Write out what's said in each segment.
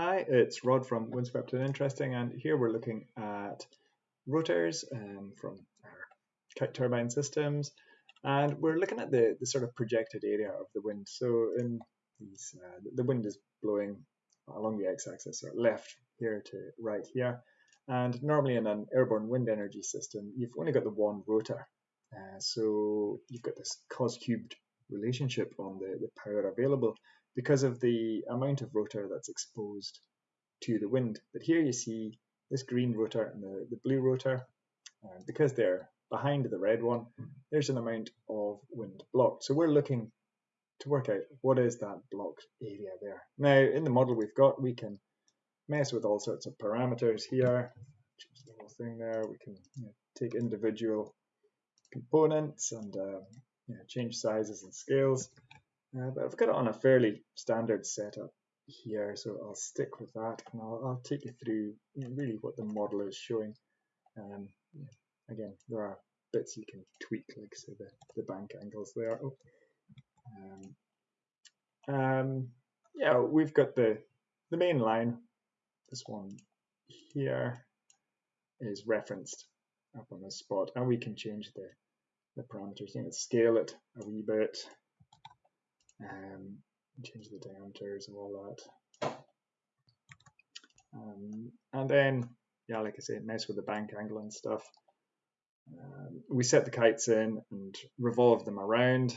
Hi, it's Rod from Windswept and Interesting, and here we're looking at rotors um, from our kite turbine systems, and we're looking at the, the sort of projected area of the wind. So in these, uh, the wind is blowing along the x-axis, or left here to right here, and normally in an airborne wind energy system, you've only got the one rotor. Uh, so you've got this cos cubed relationship on the, the power available because of the amount of rotor that's exposed to the wind. But here you see this green rotor and the, the blue rotor, uh, because they're behind the red one, there's an amount of wind blocked. So we're looking to work out what is that blocked area there. Now in the model we've got, we can mess with all sorts of parameters here, change the whole thing there, we can you know, take individual components and uh, you know, change sizes and scales. Uh, but I've got it on a fairly standard setup here, so I'll stick with that and I'll, I'll take you through really what the model is showing. Um, yeah, again, there are bits you can tweak, like say the, the bank angles there. Oh. Um, um, yeah, we've got the, the main line, this one here is referenced up on this spot, and we can change the, the parameters, you know, scale it a wee bit, um, change the diameters and all that. Um, and then, yeah, like I say, mess with the bank angle and stuff. Um, we set the kites in and revolve them around.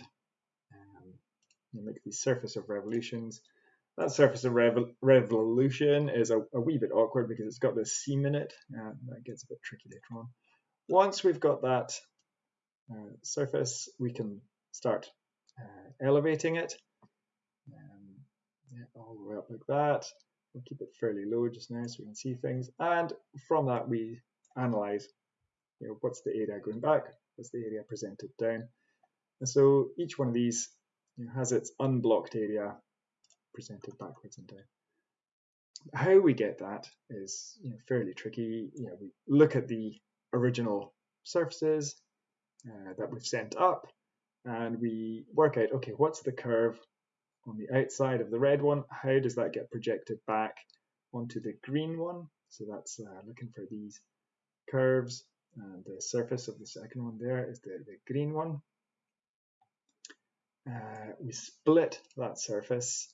Um, make these surface of revolutions. That surface of rev revolution is a, a, wee bit awkward because it's got this seam in it. Uh, that gets a bit tricky later on. Once we've got that uh, surface, we can start elevating it. Um, yeah, all the way up like that. We'll keep it fairly low just now so we can see things. And from that, we analyze you know, what's the area going back, what's the area presented down. And so each one of these you know, has its unblocked area presented backwards and down. How we get that is you know, fairly tricky. You know, we look at the original surfaces uh, that we've sent up and we work out, okay, what's the curve on the outside of the red one? How does that get projected back onto the green one? So that's uh, looking for these curves. And the surface of the second one there is the, the green one. Uh, we split that surface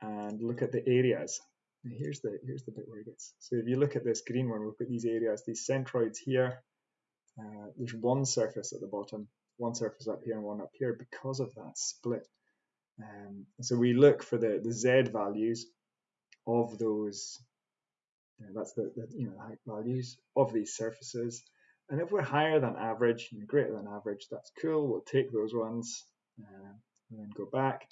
and look at the areas. And here's the here's the bit where it gets. So if you look at this green one, we've got these areas, these centroids here. Uh, there's one surface at the bottom one surface up here and one up here because of that split. Um, so we look for the, the z values of those, that's the, the you know height values of these surfaces. And if we're higher than average, know, greater than average, that's cool. We'll take those ones uh, and then go back.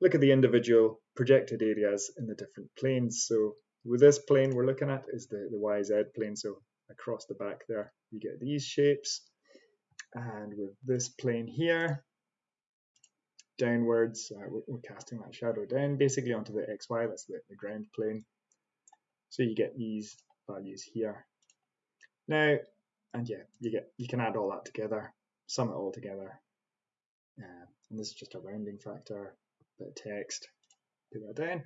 Look at the individual projected areas in the different planes. So with this plane we're looking at is the, the YZ plane. So across the back there, you get these shapes and with this plane here downwards uh, we're, we're, casting that shadow down basically onto the xy that's the, the ground plane. So you get these values here. Now and yeah you get you can add all that together sum it all together. Uh, and this is just a rounding factor bit of text put that down.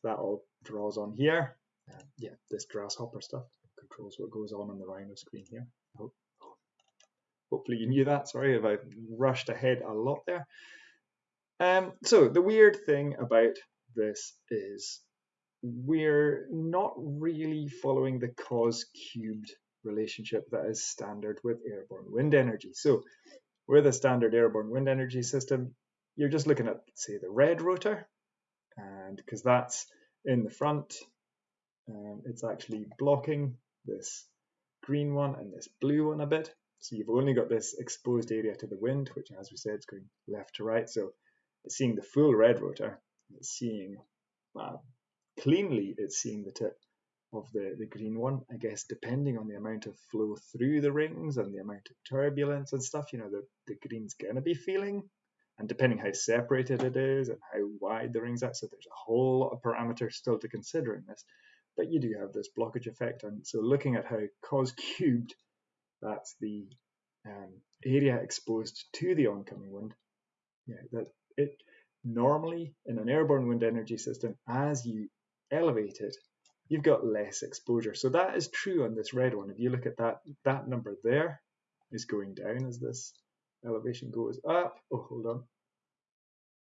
So that all draws on here. Uh, yeah this grasshopper stuff controls what goes on on the rhino screen here Hopefully you knew that. Sorry if I rushed ahead a lot there. Um, so the weird thing about this is we're not really following the cos cubed relationship that is standard with airborne wind energy. So with a standard airborne wind energy system, you're just looking at, say, the red rotor, and because that's in the front, um, it's actually blocking this green one and this blue one a bit. So you've only got this exposed area to the wind, which as we said is going left to right. So it's seeing the full red rotor, it's seeing well, cleanly it's seeing the tip of the, the green one. I guess depending on the amount of flow through the rings and the amount of turbulence and stuff, you know, the, the green's gonna be feeling. And depending how separated it is and how wide the rings are, so there's a whole lot of parameters still to consider in this. But you do have this blockage effect. And so looking at how cos cubed that's the um, area exposed to the oncoming wind. Yeah, that it normally in an airborne wind energy system, as you elevate it, you've got less exposure. So that is true on this red one. If you look at that, that number there is going down as this elevation goes up. Oh, hold on.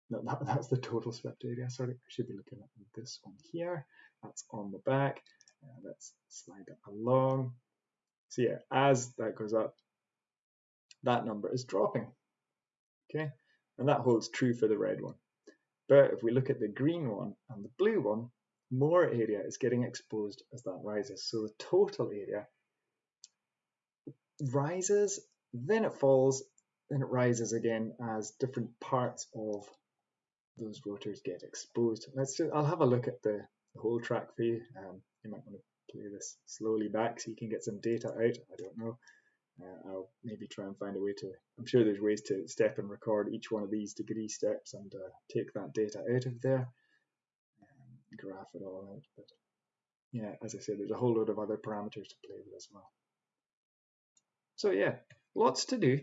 No, that, that's the total swept area. Sorry, I should be looking at this one here. That's on the back. Uh, let's slide that along. So yeah, as that goes up, that number is dropping. Okay, and that holds true for the red one. But if we look at the green one and the blue one, more area is getting exposed as that rises. So the total area rises, then it falls, then it rises again as different parts of those rotors get exposed. Let's just, I'll have a look at the, the whole track for you. Um, you might want to play this slowly back so you can get some data out. I don't know. Uh, I'll maybe try and find a way to. I'm sure there's ways to step and record each one of these degree steps and uh, take that data out of there, and graph it all out. But yeah, as I said, there's a whole load of other parameters to play with as well. So yeah, lots to do.